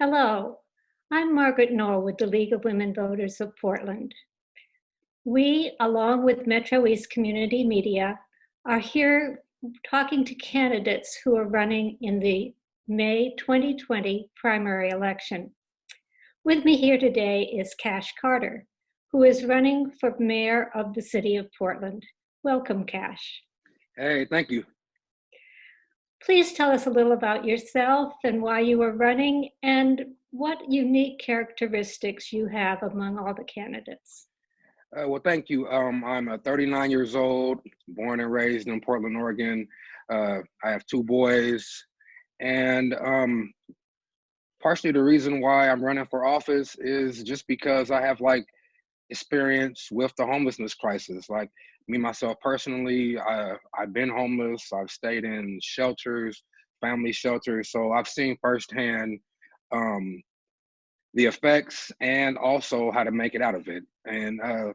Hello, I'm Margaret Norwood, the League of Women Voters of Portland. We, along with Metro East Community Media, are here talking to candidates who are running in the May 2020 primary election. With me here today is Cash Carter, who is running for mayor of the city of Portland. Welcome, Cash. Hey, thank you. Please tell us a little about yourself and why you are running and what unique characteristics you have among all the candidates. Uh, well, thank you. Um, I'm uh, 39 years old, born and raised in Portland, Oregon. Uh, I have two boys, and um, partially the reason why I'm running for office is just because I have like experience with the homelessness crisis. Like me myself personally, I, I've been homeless. I've stayed in shelters, family shelters, so I've seen firsthand um, the effects and also how to make it out of it. And uh,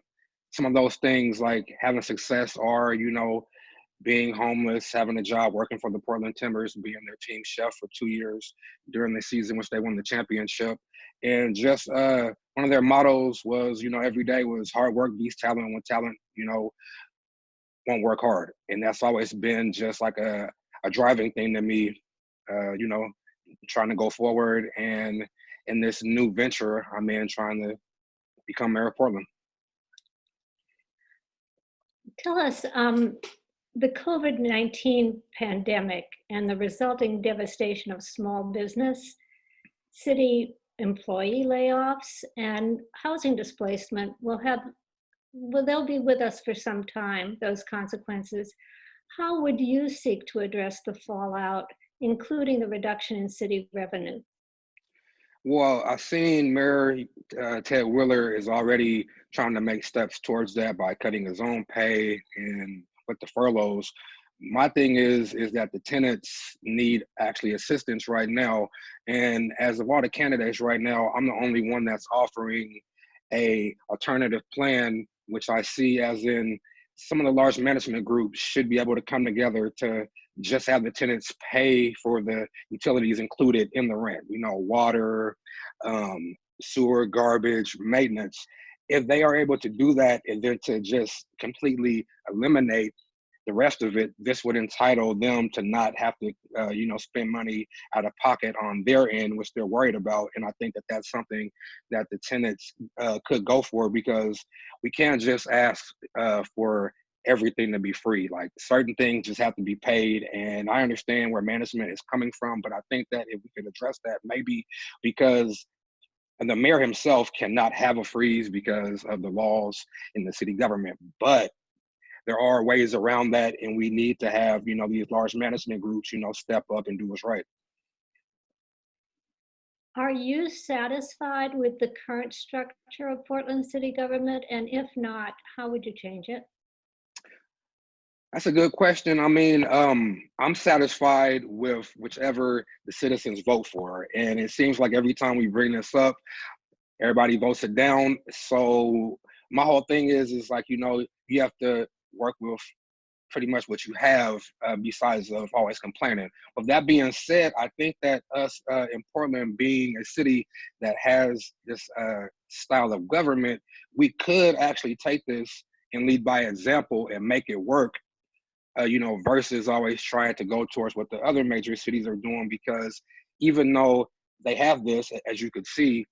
some of those things like having success are, you know, being homeless, having a job, working for the Portland Timbers, being their team chef for two years during the season which they won the championship. And just uh, one of their mottos was, you know, every day was hard work beats talent when talent, you know, won't work hard. And that's always been just like a, a driving thing to me, uh, you know, trying to go forward and in this new venture I'm in trying to become mayor of Portland. Tell us, um, the COVID-19 pandemic and the resulting devastation of small business, city employee layoffs, and housing displacement will have, well, they'll be with us for some time, those consequences. How would you seek to address the fallout, including the reduction in city revenue? Well, I've seen Mayor uh, Ted Wheeler is already trying to make steps towards that by cutting his own pay and with the furloughs. My thing is is that the tenants need actually assistance right now, and as of all the candidates right now, I'm the only one that's offering a alternative plan, which I see as in some of the large management groups should be able to come together to just have the tenants pay for the utilities included in the rent, you know, water, um, sewer, garbage, maintenance. If they are able to do that and then to just completely eliminate the rest of it, this would entitle them to not have to, uh, you know, spend money out of pocket on their end, which they're worried about. And I think that that's something that the tenants uh, could go for because we can't just ask uh, for everything to be free. Like certain things just have to be paid. And I understand where management is coming from, but I think that if we could address that, maybe because and the mayor himself cannot have a freeze because of the laws in the city government. But there are ways around that, and we need to have you know these large management groups you know step up and do what's right. Are you satisfied with the current structure of Portland city government? And if not, how would you change it? That's a good question. I mean, um, I'm satisfied with whichever the citizens vote for. And it seems like every time we bring this up, everybody votes it down. So my whole thing is, is like, you know, you have to work with pretty much what you have uh, besides of always complaining. With that being said, I think that us uh, in Portland being a city that has this uh, style of government, we could actually take this and lead by example and make it work uh, you know, versus always trying to go towards what the other major cities are doing because even though they have this, as you could see,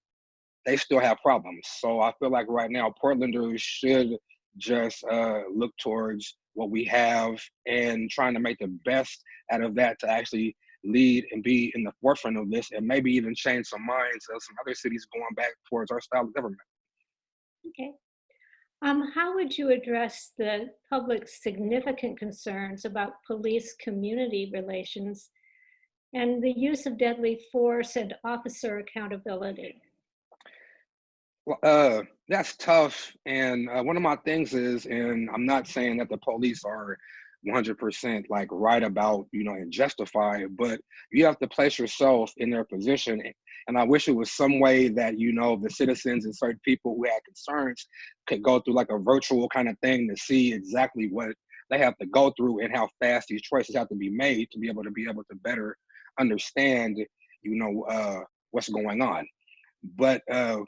they still have problems. So I feel like right now, Portlanders should just uh, look towards what we have and trying to make the best out of that to actually lead and be in the forefront of this and maybe even change some minds of some other cities going back towards our style of government. Okay. Um, how would you address the public's significant concerns about police community relations and the use of deadly force and officer accountability? Uh, that's tough. And uh, one of my things is, and I'm not saying that the police are 100% like right about, you know, and justified, but you have to place yourself in their position and I wish it was some way that, you know, the citizens and certain people who had concerns could go through like a virtual kind of thing to see exactly what they have to go through and how fast these choices have to be made to be able to be able to better understand, you know, uh, what's going on. But uh,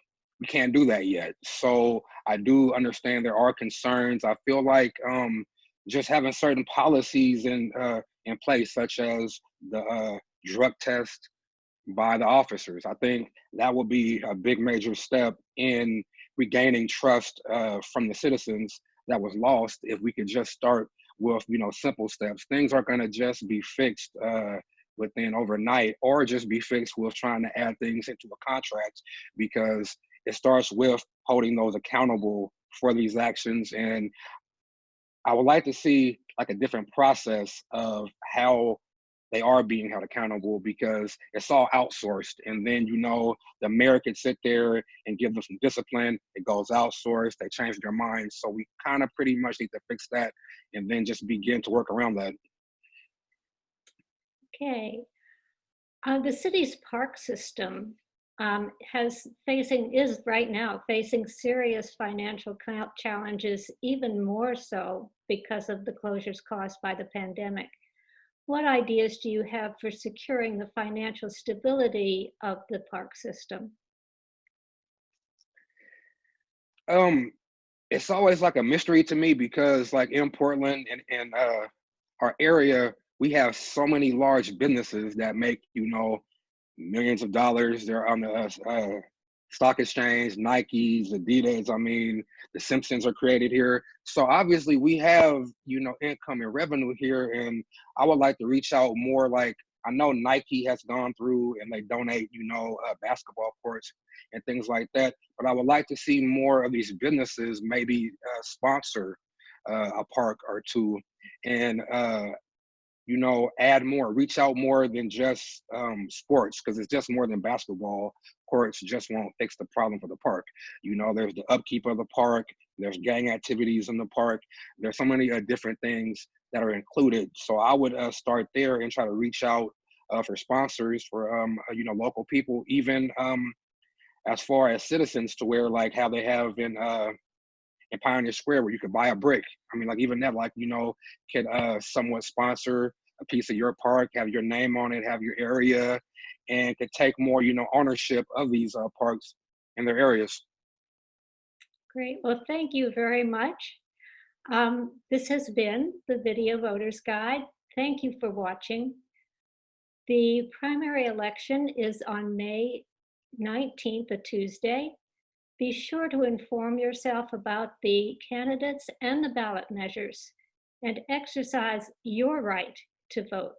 we can't do that yet. So I do understand there are concerns. I feel like um, just having certain policies in uh, in place, such as the uh, drug test by the officers, I think that will be a big major step in regaining trust uh, from the citizens that was lost. If we could just start with you know simple steps, things aren't going to just be fixed uh, within overnight, or just be fixed with trying to add things into a contract because it starts with holding those accountable for these actions. And I would like to see like a different process of how they are being held accountable because it's all outsourced. And then, you know, the mayor sit there and give them some discipline. It goes outsourced. They change their minds. So we kind of pretty much need to fix that and then just begin to work around that. Okay. Uh, the city's park system um, has facing, is right now facing serious financial challenges, even more so because of the closures caused by the pandemic. What ideas do you have for securing the financial stability of the park system? Um, it's always like a mystery to me because like in Portland and, and uh, our area, we have so many large businesses that make, you know, millions of dollars. They're on the uh, uh, stock exchange, Nikes, Adidas. I mean, the Simpsons are created here. So obviously we have, you know, income and revenue here. And I would like to reach out more like, I know Nike has gone through and they donate, you know, uh, basketball courts and things like that. But I would like to see more of these businesses maybe uh, sponsor uh, a park or two and uh, you know, add more, reach out more than just um, sports, because it's just more than basketball. Courts just won't fix the problem for the park. You know, there's the upkeep of the park, there's gang activities in the park, there's so many uh, different things that are included. So I would uh, start there and try to reach out uh, for sponsors for, um, uh, you know, local people, even um, as far as citizens to where like how they have in uh, in Pioneer Square where you could buy a brick. I mean, like even that, like you know, could uh, somewhat sponsor a piece of your park, have your name on it, have your area, and could take more, you know, ownership of these uh, parks in their areas. Great. Well, thank you very much. Um, this has been the Video Voters Guide. Thank you for watching. The primary election is on May 19th, a Tuesday. Be sure to inform yourself about the candidates and the ballot measures and exercise your right to vote.